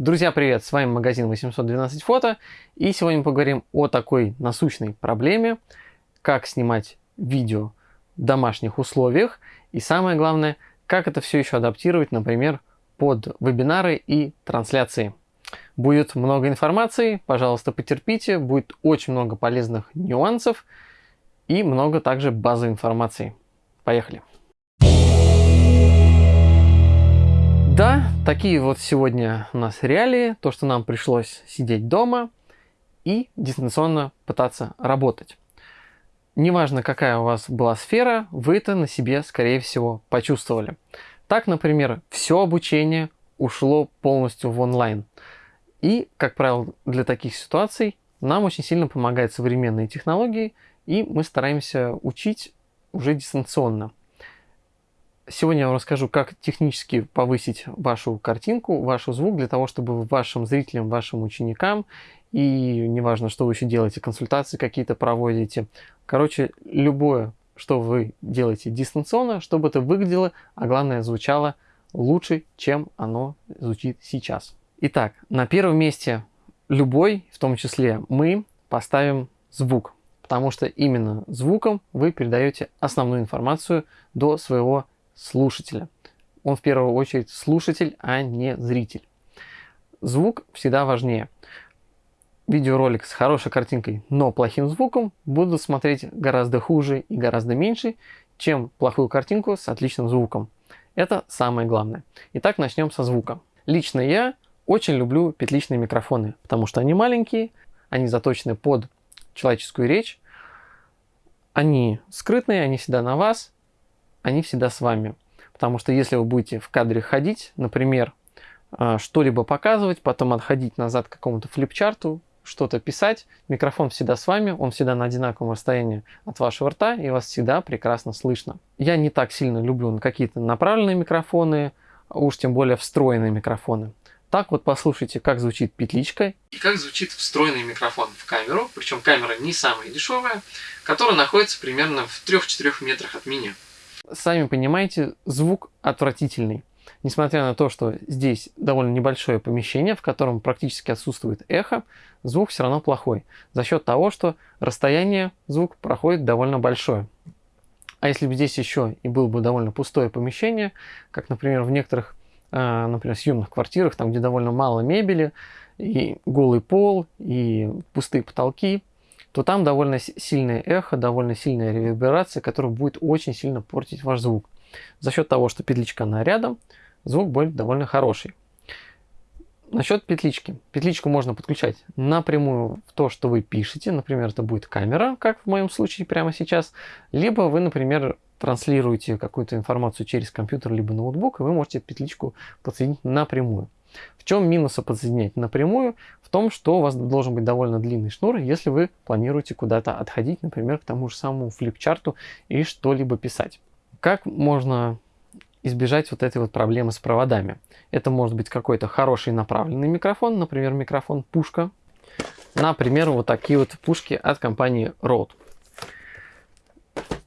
Друзья, привет! С вами магазин 812 фото. И сегодня мы поговорим о такой насущной проблеме, как снимать видео в домашних условиях. И самое главное, как это все еще адаптировать, например, под вебинары и трансляции. Будет много информации, пожалуйста, потерпите. Будет очень много полезных нюансов и много также базовой информации. Поехали! Да, такие вот сегодня у нас реалии, то, что нам пришлось сидеть дома и дистанционно пытаться работать. Неважно, какая у вас была сфера, вы это на себе, скорее всего, почувствовали. Так, например, все обучение ушло полностью в онлайн. И, как правило, для таких ситуаций нам очень сильно помогают современные технологии, и мы стараемся учить уже дистанционно. Сегодня я вам расскажу, как технически повысить вашу картинку, ваш звук, для того, чтобы вашим зрителям, вашим ученикам, и неважно, что вы еще делаете, консультации какие-то проводите, короче, любое, что вы делаете дистанционно, чтобы это выглядело, а главное звучало лучше, чем оно звучит сейчас. Итак, на первом месте любой, в том числе мы, поставим звук, потому что именно звуком вы передаете основную информацию до своего слушателя. Он в первую очередь слушатель, а не зритель. Звук всегда важнее. Видеоролик с хорошей картинкой, но плохим звуком будут смотреть гораздо хуже и гораздо меньше, чем плохую картинку с отличным звуком. Это самое главное. Итак, начнем со звука. Лично я очень люблю петличные микрофоны, потому что они маленькие, они заточены под человеческую речь, они скрытные, они всегда на вас, они всегда с вами. Потому что если вы будете в кадре ходить, например, а, что-либо показывать, потом отходить назад к какому-то флипчарту, что-то писать, микрофон всегда с вами, он всегда на одинаковом расстоянии от вашего рта, и вас всегда прекрасно слышно. Я не так сильно люблю какие-то направленные микрофоны, уж тем более встроенные микрофоны. Так вот послушайте, как звучит петличка и как звучит встроенный микрофон в камеру, причем камера не самая дешевая, которая находится примерно в 3-4 метрах от меня сами понимаете, звук отвратительный. Несмотря на то, что здесь довольно небольшое помещение, в котором практически отсутствует эхо, звук все равно плохой. За счет того, что расстояние звук проходит довольно большое. А если бы здесь еще и было бы довольно пустое помещение, как, например, в некоторых, а, например, съемных квартирах, там, где довольно мало мебели, и голый пол, и пустые потолки, то там довольно сильное эхо, довольно сильная реверберация, которая будет очень сильно портить ваш звук. За счет того, что петличка она рядом, звук будет довольно хороший. Насчет петлички. Петличку можно подключать напрямую в то, что вы пишете. Например, это будет камера, как в моем случае прямо сейчас. Либо вы, например, транслируете какую-то информацию через компьютер, либо ноутбук, и вы можете петличку подсоединить напрямую. В чем минусы подсоединять напрямую? В том, что у вас должен быть довольно длинный шнур, если вы планируете куда-то отходить, например, к тому же самому флипчарту и что-либо писать. Как можно избежать вот этой вот проблемы с проводами? Это может быть какой-то хороший направленный микрофон, например, микрофон пушка. Например, вот такие вот пушки от компании Rode.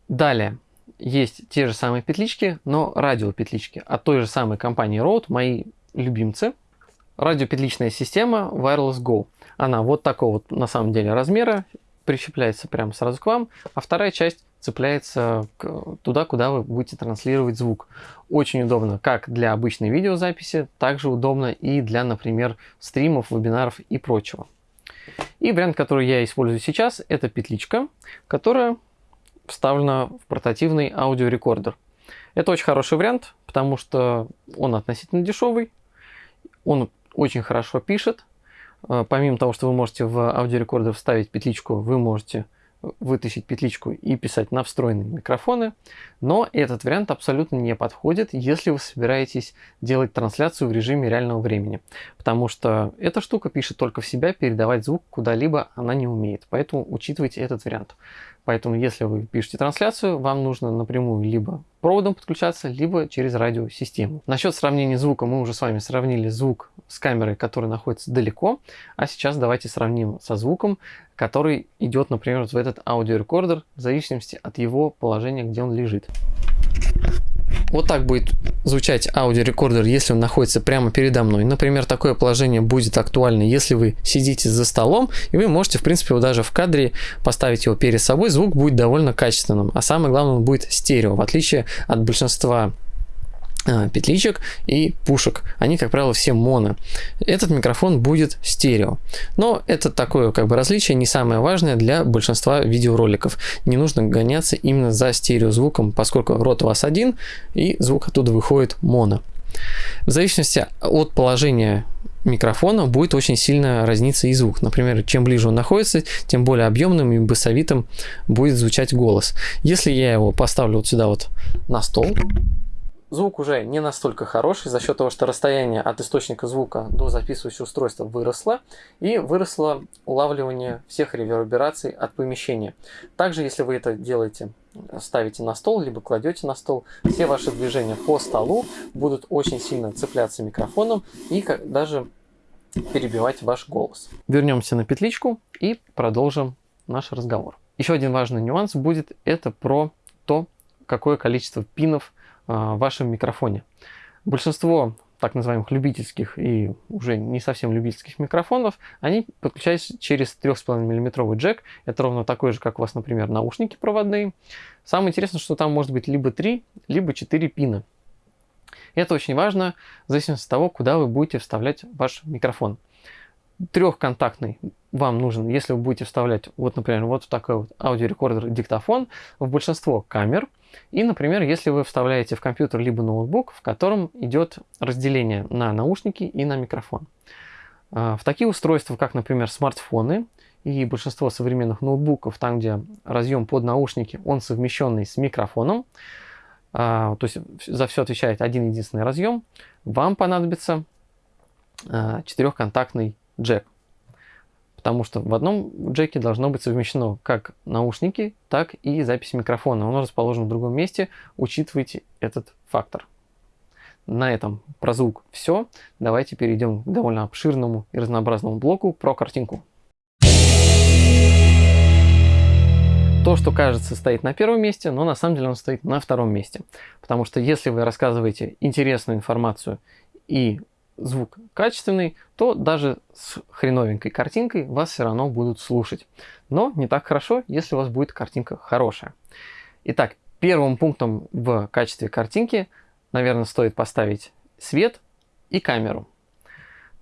Далее, есть те же самые петлички, но радиопетлички от той же самой компании Rode, мои любимцы. Радиопетличная система Wireless Go. Она вот такого вот на самом деле размера, прищепляется прямо сразу к вам, а вторая часть цепляется к, туда, куда вы будете транслировать звук. Очень удобно как для обычной видеозаписи, также удобно и для, например, стримов, вебинаров и прочего. И вариант, который я использую сейчас, это петличка, которая вставлена в портативный аудиорекордер. Это очень хороший вариант, потому что он относительно дешевый, он очень хорошо пишет. Э, помимо того, что вы можете в аудиорекордер вставить петличку, вы можете вытащить петличку и писать на встроенные микрофоны. Но этот вариант абсолютно не подходит, если вы собираетесь делать трансляцию в режиме реального времени. Потому что эта штука пишет только в себя, передавать звук куда-либо она не умеет. Поэтому учитывайте этот вариант. Поэтому, если вы пишете трансляцию, вам нужно напрямую либо проводом подключаться, либо через радиосистему. Насчет сравнения звука мы уже с вами сравнили звук с камерой, которая находится далеко. А сейчас давайте сравним со звуком, который идет, например, в этот аудиорекордер, в зависимости от его положения, где он лежит. Вот так будет звучать аудиорекордер, если он находится прямо передо мной. Например, такое положение будет актуально, если вы сидите за столом, и вы можете, в принципе, даже в кадре поставить его перед собой, звук будет довольно качественным. А самое главное, он будет стерео, в отличие от большинства петличек и пушек. Они, как правило, все моно. Этот микрофон будет стерео. Но это такое как бы различие не самое важное для большинства видеороликов. Не нужно гоняться именно за стереозвуком, поскольку рот у вас один и звук оттуда выходит моно. В зависимости от положения микрофона будет очень сильно разниться и звук. Например, чем ближе он находится, тем более объемным и басовитым будет звучать голос. Если я его поставлю вот сюда вот на стол, Звук уже не настолько хороший за счет того, что расстояние от источника звука до записывающего устройства выросло и выросло улавливание всех ревербераций от помещения. Также, если вы это делаете, ставите на стол, либо кладете на стол, все ваши движения по столу будут очень сильно цепляться микрофоном и даже перебивать ваш голос. Вернемся на петличку и продолжим наш разговор. Еще один важный нюанс будет это про то, какое количество пинов вашем микрофоне. Большинство так называемых любительских и уже не совсем любительских микрофонов, они подключаются через 3,5 мм джек. Это ровно такой же, как у вас, например, наушники проводные. Самое интересное, что там может быть либо 3, либо 4 пина. Это очень важно в зависимости от того, куда вы будете вставлять ваш микрофон. Трехконтактный вам нужен, если вы будете вставлять, вот, например, вот такой вот аудиорекордер диктофон в большинство камер – и, например, если вы вставляете в компьютер либо ноутбук, в котором идет разделение на наушники и на микрофон. А, в такие устройства, как, например, смартфоны и большинство современных ноутбуков, там, где разъем под наушники, он совмещенный с микрофоном, а, то есть за все отвечает один единственный разъем, вам понадобится а, четырехконтактный джек потому что в одном джеке должно быть совмещено как наушники, так и запись микрофона. Он расположен в другом месте, учитывайте этот фактор. На этом про звук все. Давайте перейдем к довольно обширному и разнообразному блоку про картинку. То, что кажется стоит на первом месте, но на самом деле он стоит на втором месте. Потому что если вы рассказываете интересную информацию и звук качественный, то даже с хреновенькой картинкой вас все равно будут слушать. Но не так хорошо, если у вас будет картинка хорошая. Итак, первым пунктом в качестве картинки, наверное, стоит поставить свет и камеру.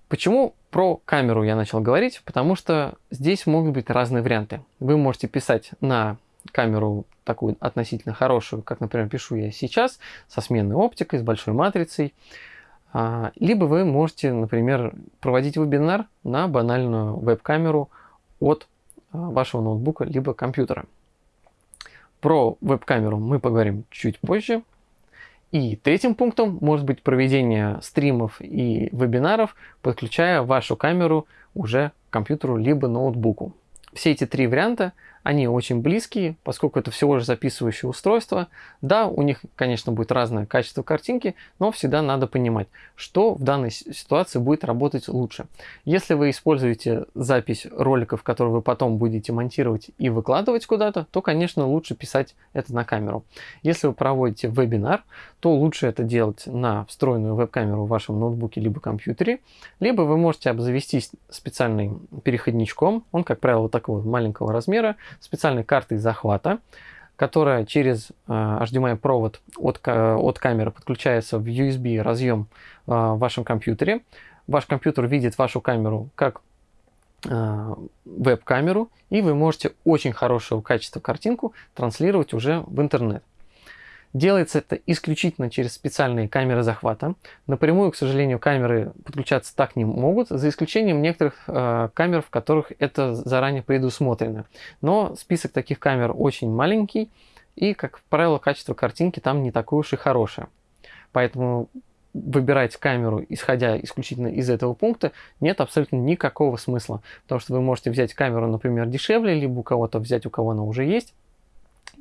Почему про камеру я начал говорить? Потому что здесь могут быть разные варианты. Вы можете писать на камеру такую относительно хорошую, как, например, пишу я сейчас, со сменной оптикой, с большой матрицей. А, либо вы можете, например, проводить вебинар на банальную веб-камеру от а, вашего ноутбука либо компьютера. Про веб-камеру мы поговорим чуть позже. И третьим пунктом может быть проведение стримов и вебинаров, подключая вашу камеру уже к компьютеру либо ноутбуку. Все эти три варианта они очень близкие, поскольку это всего же записывающее устройство. Да, у них, конечно, будет разное качество картинки, но всегда надо понимать, что в данной ситуации будет работать лучше. Если вы используете запись роликов, которые вы потом будете монтировать и выкладывать куда-то, то, конечно, лучше писать это на камеру. Если вы проводите вебинар, то лучше это делать на встроенную веб-камеру в вашем ноутбуке либо компьютере, либо вы можете обзавестись специальным переходничком, он, как правило, такого маленького размера, специальной картой захвата, которая через э, провод от, от камеры подключается в USB разъем э, в вашем компьютере. Ваш компьютер видит вашу камеру как э, веб-камеру, и вы можете очень хорошего качества картинку транслировать уже в интернет. Делается это исключительно через специальные камеры захвата. Напрямую, к сожалению, камеры подключаться так не могут, за исключением некоторых э, камер, в которых это заранее предусмотрено. Но список таких камер очень маленький, и, как правило, качество картинки там не такое уж и хорошее. Поэтому выбирать камеру, исходя исключительно из этого пункта, нет абсолютно никакого смысла. Потому что вы можете взять камеру, например, дешевле, либо у кого-то взять, у кого она уже есть,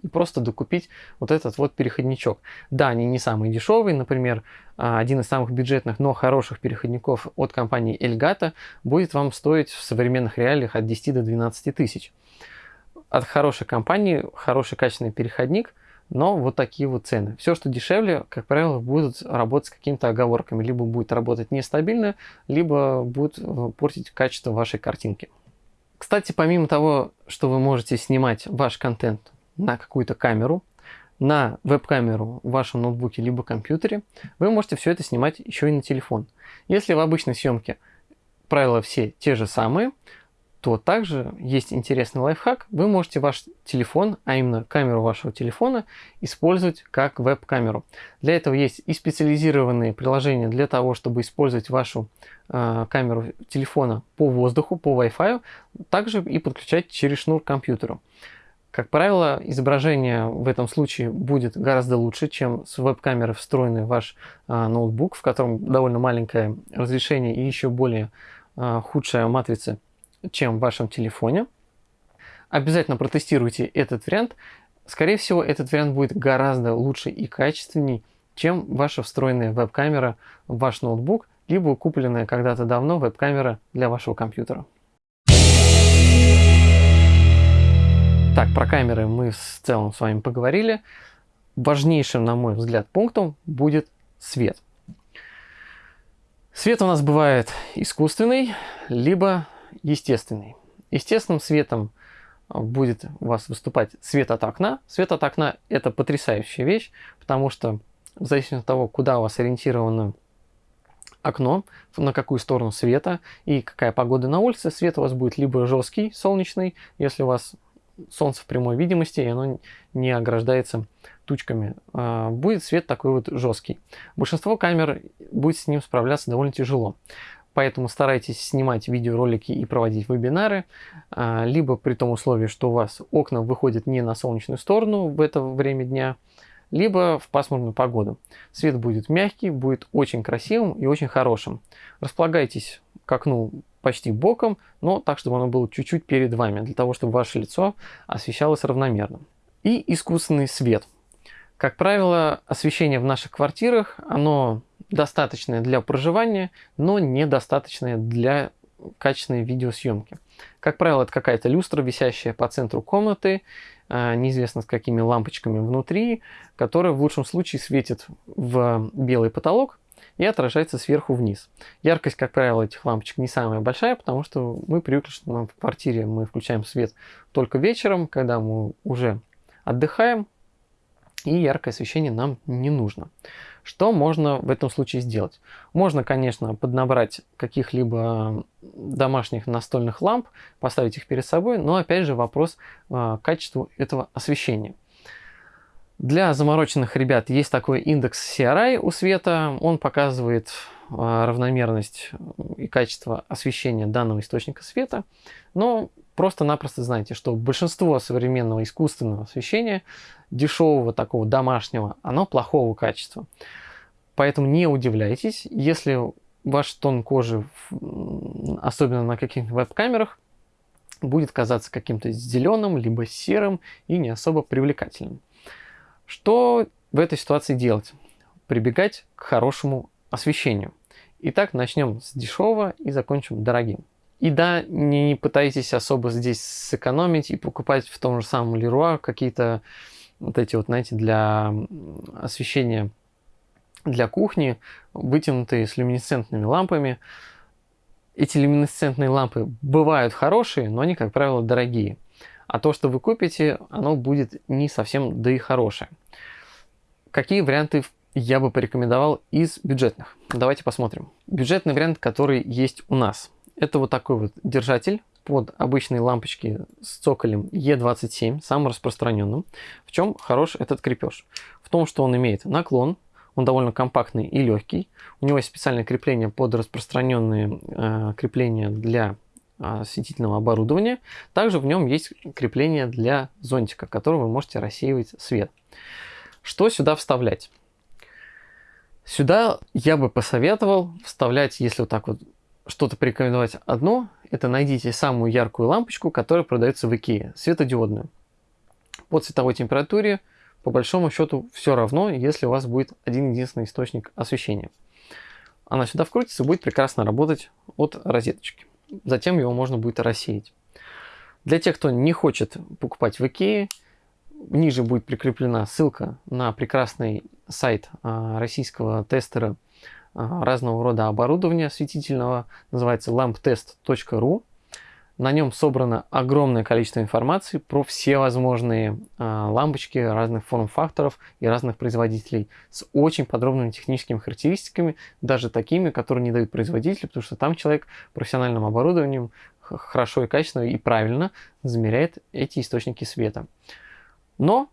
и просто докупить вот этот вот переходничок. Да, они не самые дешевые, например, а, один из самых бюджетных, но хороших переходников от компании Elgato будет вам стоить в современных реалиях от 10 до 12 тысяч. От хорошей компании, хороший качественный переходник но вот такие вот цены. Все, что дешевле, как правило, будут работать с какими-то оговорками. Либо будет работать нестабильно, либо будет э, портить качество вашей картинки. Кстати, помимо того, что вы можете снимать ваш контент на какую-то камеру, на веб-камеру в вашем ноутбуке либо компьютере, вы можете все это снимать еще и на телефон. Если в обычной съемке правила все те же самые, то также есть интересный лайфхак. Вы можете ваш телефон, а именно камеру вашего телефона, использовать как веб-камеру. Для этого есть и специализированные приложения для того, чтобы использовать вашу э, камеру телефона по воздуху, по Wi-Fi, также и подключать через шнур к компьютеру. Как правило, изображение в этом случае будет гораздо лучше, чем с веб-камеры встроенный в ваш э, ноутбук, в котором довольно маленькое разрешение и еще более э, худшая матрица чем в вашем телефоне. Обязательно протестируйте этот вариант. Скорее всего, этот вариант будет гораздо лучше и качественней, чем ваша встроенная веб-камера в ваш ноутбук, либо купленная когда-то давно веб-камера для вашего компьютера. Так, про камеры мы в целом с вами поговорили. Важнейшим, на мой взгляд, пунктом будет свет. Свет у нас бывает искусственный, либо естественный. Естественным светом а, будет у вас выступать свет от окна. Свет от окна – это потрясающая вещь, потому что в зависимости от того, куда у вас ориентировано окно, на какую сторону света и какая погода на улице, свет у вас будет либо жесткий, солнечный, если у вас солнце в прямой видимости, и оно не ограждается тучками. А, будет свет такой вот жесткий. Большинство камер будет с ним справляться довольно тяжело. Поэтому старайтесь снимать видеоролики и проводить вебинары, а, либо при том условии, что у вас окна выходят не на солнечную сторону в это время дня, либо в пасмурную погоду. Свет будет мягкий, будет очень красивым и очень хорошим. Располагайтесь к окну почти боком, но так, чтобы оно было чуть-чуть перед вами, для того, чтобы ваше лицо освещалось равномерно. И искусственный свет. Как правило, освещение в наших квартирах, оно достаточное для проживания, но недостаточное для качественной видеосъемки. Как правило, это какая-то люстра, висящая по центру комнаты, а, неизвестно с какими лампочками внутри, которая в лучшем случае светит в белый потолок и отражается сверху вниз. Яркость, как правило, этих лампочек не самая большая, потому что мы привыкли, что нам в квартире мы включаем свет только вечером, когда мы уже отдыхаем, и яркое освещение нам не нужно. Что можно в этом случае сделать? Можно, конечно, поднабрать каких-либо домашних настольных ламп, поставить их перед собой, но опять же вопрос э, качеству этого освещения. Для замороченных ребят есть такой индекс CRI у света. Он показывает э, равномерность и качество освещения данного источника света. Но просто-напросто знайте, что большинство современного искусственного освещения, дешевого такого домашнего, оно плохого качества. Поэтому не удивляйтесь, если ваш тон кожи, особенно на каких-нибудь веб-камерах, будет казаться каким-то зеленым, либо серым и не особо привлекательным. Что в этой ситуации делать? Прибегать к хорошему освещению. Итак, начнем с дешевого и закончим дорогим. И да, не пытайтесь особо здесь сэкономить и покупать в том же самом Leroy какие-то вот эти вот, знаете, для освещения для кухни, вытянутые с люминесцентными лампами. Эти люминесцентные лампы бывают хорошие, но они, как правило, дорогие. А то, что вы купите, оно будет не совсем да и хорошее. Какие варианты я бы порекомендовал из бюджетных? Давайте посмотрим. Бюджетный вариант, который есть у нас – это вот такой вот держатель под обычные лампочки с цоколем E27, самым распространенным. В чем хорош этот крепеж? В том, что он имеет наклон, он довольно компактный и легкий. У него есть специальное крепление под распространенные э, крепления для осветительного оборудования. Также в нем есть крепление для зонтика, которым вы можете рассеивать свет. Что сюда вставлять? Сюда я бы посоветовал вставлять, если вот так вот что-то порекомендовать одно, это найдите самую яркую лампочку, которая продается в Икее, светодиодную. По цветовой температуре, по большому счету, все равно, если у вас будет один единственный источник освещения. Она сюда вкрутится и будет прекрасно работать от розеточки. Затем его можно будет рассеять. Для тех, кто не хочет покупать в Икее, Ниже будет прикреплена ссылка на прекрасный сайт а, российского тестера а, разного рода оборудования осветительного, называется lamptest.ru. На нем собрано огромное количество информации про все возможные э, лампочки разных форм-факторов и разных производителей с очень подробными техническими характеристиками, даже такими, которые не дают производители, потому что там человек профессиональным оборудованием хорошо и качественно и правильно замеряет эти источники света. Но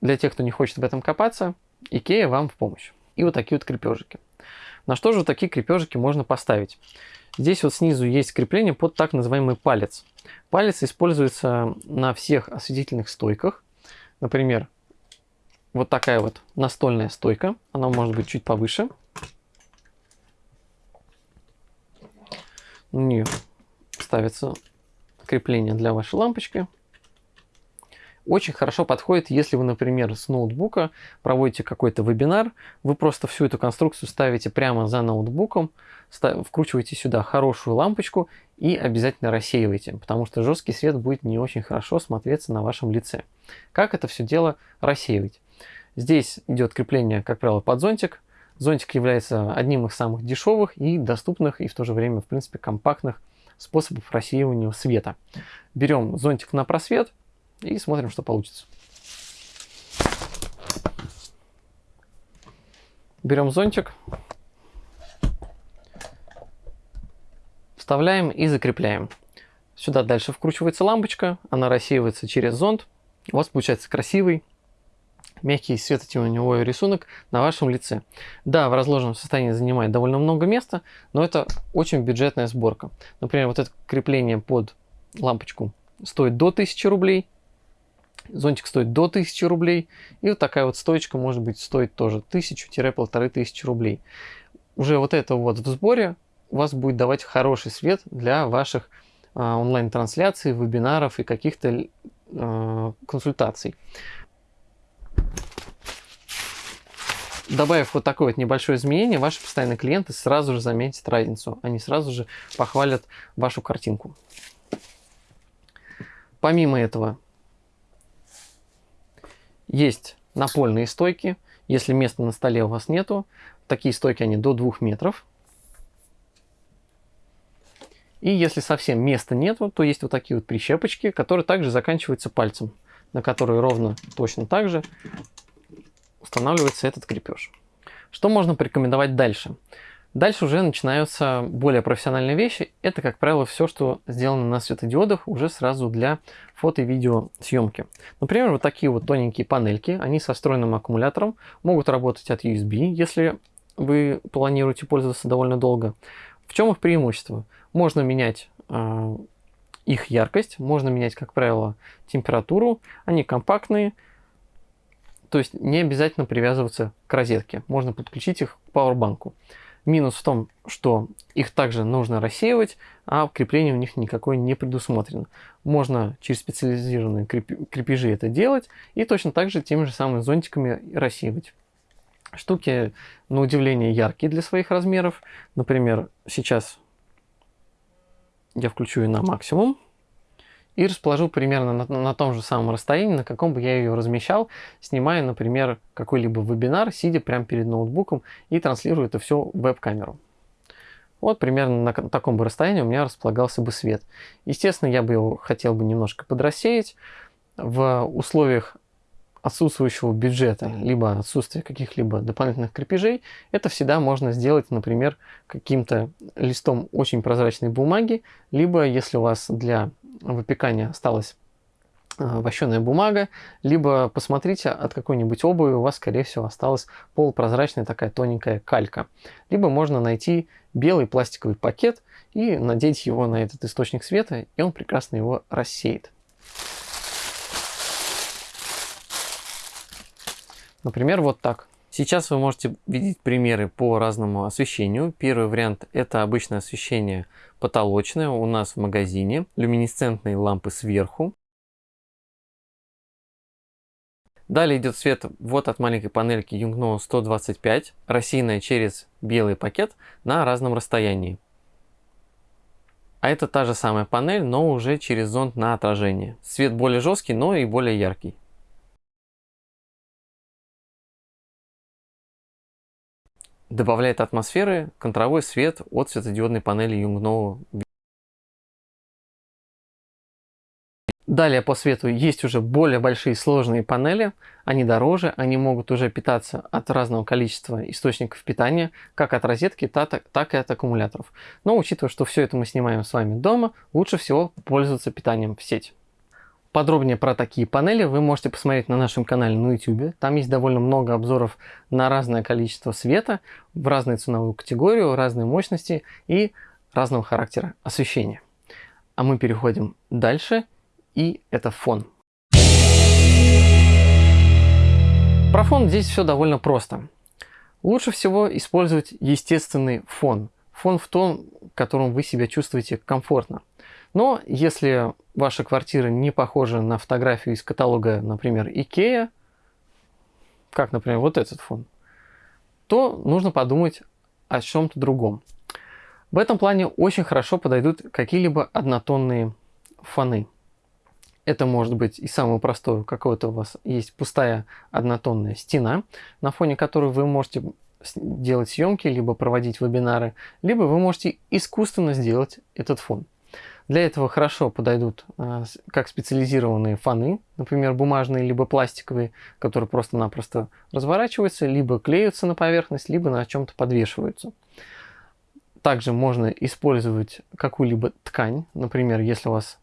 для тех, кто не хочет в этом копаться, IKEA вам в помощь. И вот такие вот крепежики. На что же такие крепежики можно поставить? Здесь вот снизу есть крепление под так называемый палец. Палец используется на всех осветительных стойках. Например, вот такая вот настольная стойка. Она может быть чуть повыше. На нее ставится крепление для вашей лампочки. Очень хорошо подходит, если вы, например, с ноутбука проводите какой-то вебинар, вы просто всю эту конструкцию ставите прямо за ноутбуком, вкручиваете сюда хорошую лампочку и обязательно рассеиваете, потому что жесткий свет будет не очень хорошо смотреться на вашем лице. Как это все дело рассеивать? Здесь идет крепление, как правило, под зонтик. Зонтик является одним из самых дешевых и доступных, и в то же время, в принципе, компактных способов рассеивания света. Берем зонтик на просвет, и смотрим, что получится. Берем зонтик, вставляем и закрепляем. Сюда дальше вкручивается лампочка, она рассеивается через зонт. У вас получается красивый, мягкий светотеневой рисунок на вашем лице. Да, в разложенном состоянии занимает довольно много места, но это очень бюджетная сборка. Например, вот это крепление под лампочку стоит до 1000 рублей, Зонтик стоит до 1000 рублей. И вот такая вот стоечка может быть стоит тоже 1000-1500 рублей. Уже вот это вот в сборе у вас будет давать хороший свет для ваших а, онлайн-трансляций, вебинаров и каких-то а, консультаций. Добавив вот такое вот небольшое изменение, ваши постоянные клиенты сразу же заметят разницу. Они сразу же похвалят вашу картинку. Помимо этого, есть напольные стойки. Если места на столе у вас нету, такие стойки они до 2 метров. И если совсем места нету, то есть вот такие вот прищепочки, которые также заканчиваются пальцем, на которые ровно точно так же устанавливается этот крепеж. Что можно порекомендовать дальше? Дальше уже начинаются более профессиональные вещи. Это, как правило, все, что сделано на светодиодах уже сразу для фото и видео съемки. Например, вот такие вот тоненькие панельки, они со встроенным аккумулятором, могут работать от USB, если вы планируете пользоваться довольно долго. В чем их преимущество? Можно менять э, их яркость, можно менять, как правило, температуру, они компактные, то есть не обязательно привязываться к розетке, можно подключить их к пауэрбанку. Минус в том, что их также нужно рассеивать, а крепление у них никакое не предусмотрено. Можно через специализированные крепежи это делать и точно так же теми же самыми зонтиками рассеивать. Штуки, на удивление, яркие для своих размеров. Например, сейчас я включу ее на максимум и расположу примерно на, на том же самом расстоянии, на каком бы я ее размещал, снимая, например, какой-либо вебинар, сидя прямо перед ноутбуком и транслируя это все в веб-камеру. Вот примерно на таком бы расстоянии у меня располагался бы свет. Естественно, я бы его хотел бы немножко подрассеять. В условиях отсутствующего бюджета, либо отсутствия каких-либо дополнительных крепежей, это всегда можно сделать, например, каким-то листом очень прозрачной бумаги, либо если у вас для выпекания осталась э, вощеная бумага, либо посмотрите, от какой-нибудь обуви у вас, скорее всего, осталась полупрозрачная такая тоненькая калька. Либо можно найти белый пластиковый пакет и надеть его на этот источник света, и он прекрасно его рассеет. Например, вот так. Сейчас вы можете видеть примеры по разному освещению. Первый вариант это обычное освещение потолочное у нас в магазине. Люминесцентные лампы сверху. Далее идет свет вот от маленькой панельки Yungno 125, рассеянная через белый пакет на разном расстоянии. А это та же самая панель, но уже через зонд на отражение. Свет более жесткий, но и более яркий. Добавляет атмосферы контровой свет от светодиодной панели юнгнового Далее по свету есть уже более большие сложные панели, они дороже, они могут уже питаться от разного количества источников питания, как от розетки, так и от аккумуляторов. Но учитывая, что все это мы снимаем с вами дома, лучше всего пользоваться питанием в сеть. Подробнее про такие панели вы можете посмотреть на нашем канале на YouTube. Там есть довольно много обзоров на разное количество света, в разную ценовую категорию, разные мощности и разного характера освещения. А мы переходим дальше и это фон. Про фон здесь все довольно просто. Лучше всего использовать естественный фон. Фон в том, в котором вы себя чувствуете комфортно. Но если ваша квартира не похожа на фотографию из каталога, например, Ikea, как, например, вот этот фон, то нужно подумать о чем-то другом. В этом плане очень хорошо подойдут какие-либо однотонные фоны. Это может быть и самое простое, какое-то у вас есть пустая однотонная стена, на фоне которой вы можете делать съемки, либо проводить вебинары, либо вы можете искусственно сделать этот фон. Для этого хорошо подойдут а, как специализированные фоны, например, бумажные, либо пластиковые, которые просто-напросто разворачиваются, либо клеются на поверхность, либо на чем-то подвешиваются. Также можно использовать какую-либо ткань, например, если у вас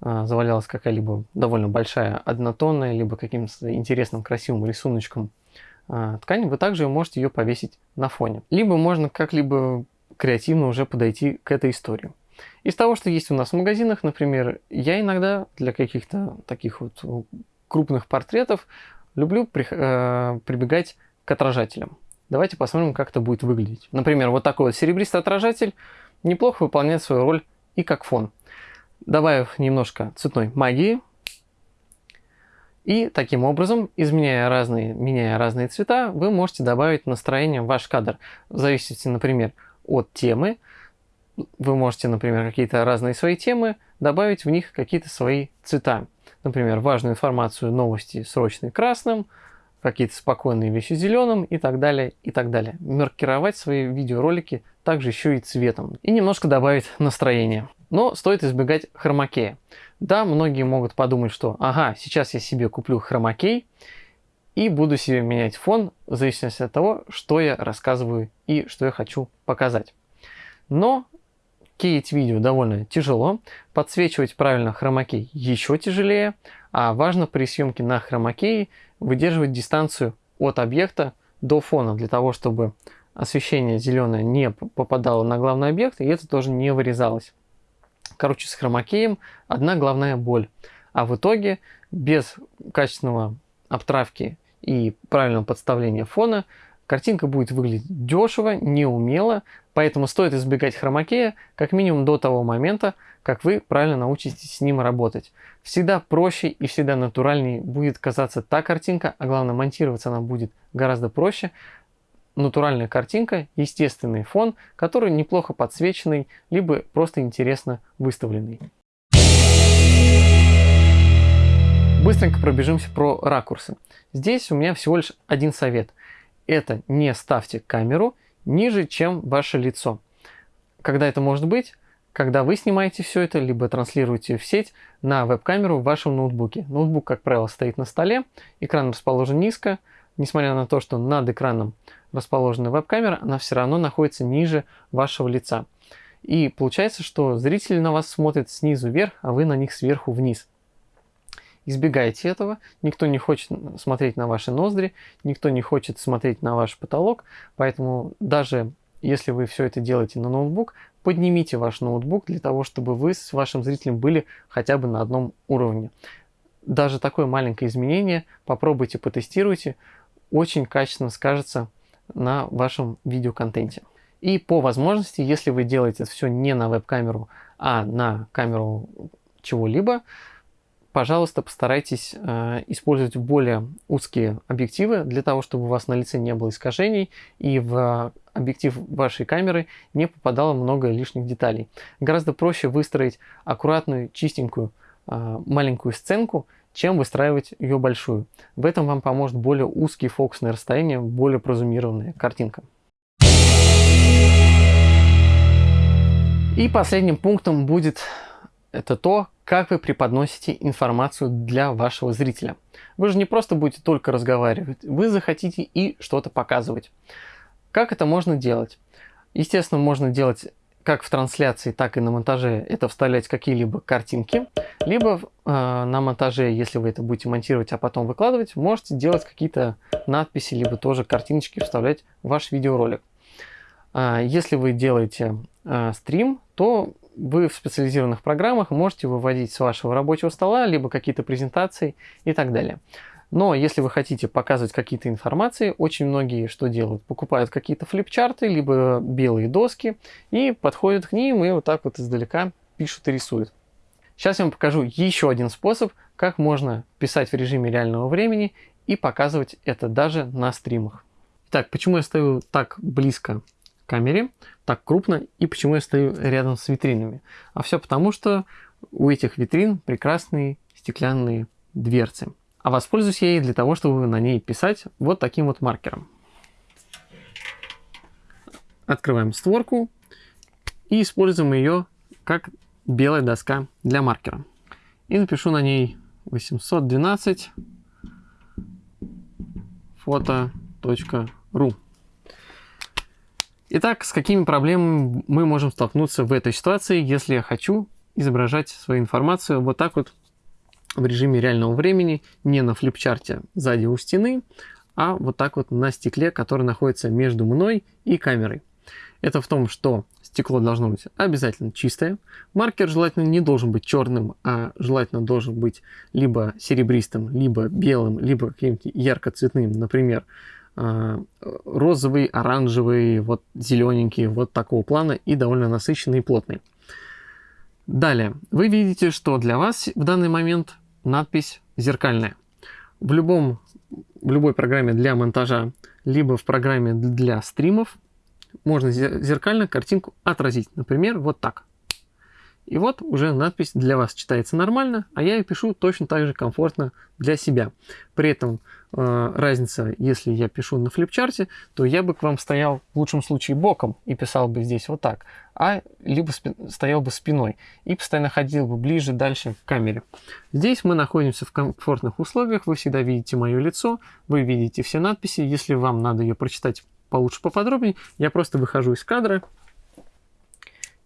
а, завалялась какая-либо довольно большая однотонная, либо каким-то интересным красивым рисуночком а, ткань, вы также можете ее повесить на фоне. Либо можно как-либо креативно уже подойти к этой истории. Из того, что есть у нас в магазинах, например, я иногда для каких-то таких вот крупных портретов люблю при, э, прибегать к отражателям. Давайте посмотрим, как это будет выглядеть. Например, вот такой вот серебристый отражатель неплохо выполняет свою роль и как фон добавив немножко цветной магии. И таким образом, изменяя разные, меняя разные цвета, вы можете добавить настроение в ваш кадр. В зависимости, например, от темы, вы можете, например, какие-то разные свои темы добавить в них какие-то свои цвета. Например, важную информацию, новости срочные красным, какие-то спокойные вещи зеленым и так далее, и так далее. Маркировать свои видеоролики также еще и цветом. И немножко добавить настроение. Но стоит избегать хромакея. Да, многие могут подумать, что ага, сейчас я себе куплю хромакей и буду себе менять фон в зависимости от того, что я рассказываю и что я хочу показать. Но кеять видео довольно тяжело, подсвечивать правильно хромакей еще тяжелее, а важно при съемке на хромакее выдерживать дистанцию от объекта до фона, для того, чтобы освещение зеленое не попадало на главный объект, и это тоже не вырезалось. Короче, с хромакеем одна главная боль. А в итоге без качественного обтравки и правильного подставления фона картинка будет выглядеть дешево, неумело, поэтому стоит избегать хромакея как минимум до того момента, как вы правильно научитесь с ним работать. Всегда проще и всегда натуральнее будет казаться та картинка, а главное монтироваться она будет гораздо проще, натуральная картинка, естественный фон, который неплохо подсвеченный, либо просто интересно выставленный. Быстренько пробежимся про ракурсы. Здесь у меня всего лишь один совет. Это не ставьте камеру ниже, чем ваше лицо. Когда это может быть? Когда вы снимаете все это, либо транслируете в сеть на веб-камеру в вашем ноутбуке. Ноутбук, как правило, стоит на столе, экран расположен низко, несмотря на то, что над экраном расположена веб-камера, она все равно находится ниже вашего лица. И получается, что зрители на вас смотрят снизу вверх, а вы на них сверху вниз. Избегайте этого. Никто не хочет смотреть на ваши ноздри, никто не хочет смотреть на ваш потолок. Поэтому даже если вы все это делаете на ноутбук, поднимите ваш ноутбук для того, чтобы вы с вашим зрителем были хотя бы на одном уровне. Даже такое маленькое изменение попробуйте, потестируйте очень качественно скажется на вашем видеоконтенте. И по возможности, если вы делаете все не на веб-камеру, а на камеру чего-либо, пожалуйста, постарайтесь э, использовать более узкие объективы для того, чтобы у вас на лице не было искажений и в э, объектив вашей камеры не попадало много лишних деталей. Гораздо проще выстроить аккуратную, чистенькую э, маленькую сценку, чем выстраивать ее большую. В этом вам поможет более узкие фокусные расстояния, более прозумированная картинка. И последним пунктом будет это то, как вы преподносите информацию для вашего зрителя. Вы же не просто будете только разговаривать, вы захотите и что-то показывать. Как это можно делать? Естественно, можно делать как в трансляции, так и на монтаже, это вставлять какие-либо картинки, либо э, на монтаже, если вы это будете монтировать, а потом выкладывать, можете делать какие-то надписи, либо тоже картиночки вставлять в ваш видеоролик. Э, если вы делаете э, стрим, то вы в специализированных программах можете выводить с вашего рабочего стола, либо какие-то презентации и так далее. Но если вы хотите показывать какие-то информации, очень многие что делают? Покупают какие-то флипчарты, либо белые доски и подходят к ним и вот так вот издалека пишут и рисуют. Сейчас я вам покажу еще один способ, как можно писать в режиме реального времени и показывать это даже на стримах. Итак, почему я стою так близко камере, так крупно и почему я стою рядом с витринами? А все потому, что у этих витрин прекрасные стеклянные дверцы. А воспользуюсь я ей для того, чтобы на ней писать вот таким вот маркером. Открываем створку и используем ее как белая доска для маркера. И напишу на ней 812 фото.ру. Итак, с какими проблемами мы можем столкнуться в этой ситуации, если я хочу изображать свою информацию вот так вот в режиме реального времени, не на флипчарте сзади у стены, а вот так вот на стекле, который находится между мной и камерой. Это в том, что стекло должно быть обязательно чистое. Маркер желательно не должен быть черным, а желательно должен быть либо серебристым, либо белым, либо каким-то ярко-цветным, например, розовый, оранжевый, вот зелененький, вот такого плана и довольно насыщенный и плотный. Далее, вы видите, что для вас в данный момент надпись зеркальная. В, любом, в любой программе для монтажа, либо в программе для стримов можно зеркально картинку отразить. Например, вот так. И вот уже надпись для вас читается нормально, а я и пишу точно так же комфортно для себя. При этом э, разница, если я пишу на флипчарте, то я бы к вам стоял в лучшем случае боком и писал бы здесь вот так, а либо стоял бы спиной и постоянно ходил бы ближе, дальше к камере. Здесь мы находимся в комфортных условиях, вы всегда видите мое лицо, вы видите все надписи, если вам надо ее прочитать получше, поподробнее, я просто выхожу из кадра,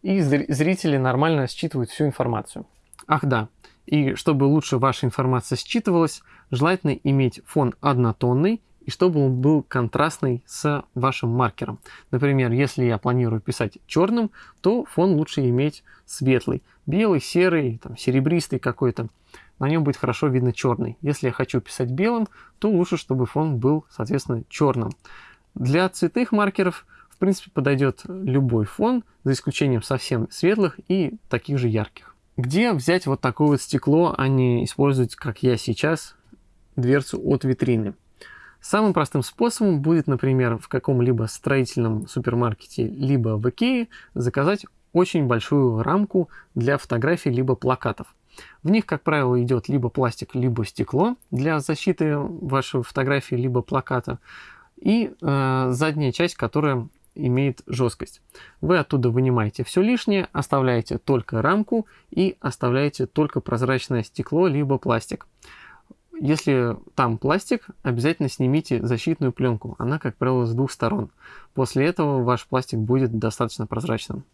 и зрители нормально считывают всю информацию. Ах да, и чтобы лучше ваша информация считывалась, желательно иметь фон однотонный и чтобы он был контрастный с вашим маркером. Например, если я планирую писать черным, то фон лучше иметь светлый. Белый, серый, там, серебристый какой-то. На нем будет хорошо видно черный. Если я хочу писать белым, то лучше, чтобы фон был, соответственно, черным. Для цветных маркеров в принципе, подойдет любой фон, за исключением совсем светлых и таких же ярких. Где взять вот такое вот стекло, а не использовать, как я сейчас, дверцу от витрины? Самым простым способом будет, например, в каком-либо строительном супермаркете, либо в Икее заказать очень большую рамку для фотографий, либо плакатов. В них, как правило, идет либо пластик, либо стекло для защиты вашей фотографии, либо плаката. И э, задняя часть, которая имеет жесткость. Вы оттуда вынимаете все лишнее, оставляете только рамку и оставляете только прозрачное стекло либо пластик. Если там пластик, обязательно снимите защитную пленку. Она, как правило, с двух сторон. После этого ваш пластик будет достаточно прозрачным.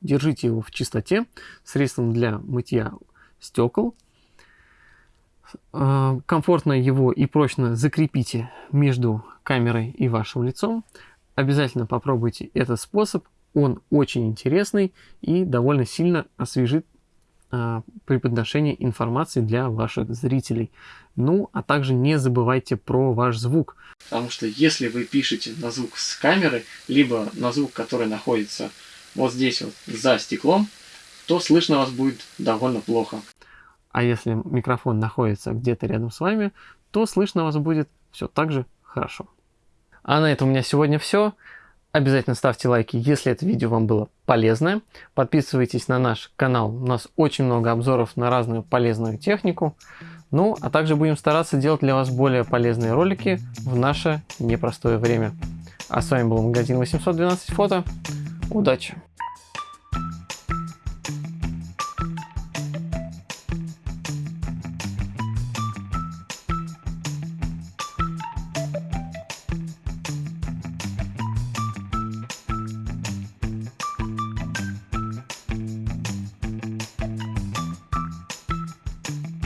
Держите его в чистоте средством для мытья стекол. Э, комфортно его и прочно закрепите между камерой и вашим лицом. Обязательно попробуйте этот способ. Он очень интересный и довольно сильно освежит при подношении информации для ваших зрителей. Ну, а также не забывайте про ваш звук. Потому что если вы пишете на звук с камеры, либо на звук, который находится вот здесь вот за стеклом, то слышно вас будет довольно плохо. А если микрофон находится где-то рядом с вами, то слышно вас будет все так же хорошо. А на этом у меня сегодня все. Обязательно ставьте лайки, если это видео вам было полезное. Подписывайтесь на наш канал. У нас очень много обзоров на разную полезную технику. Ну, а также будем стараться делать для вас более полезные ролики в наше непростое время. А с вами был магазин 812 фото. Удачи!